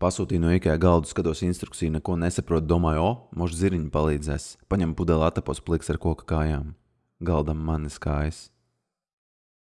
Pasūtīju no IKEA galdu, skatos instrukciju, neko nesaprotu, domāju, o, možda ziriņi palīdzēs. Paņemu pudeli atapos pliks ar koka kājām. Galdam manis kājas.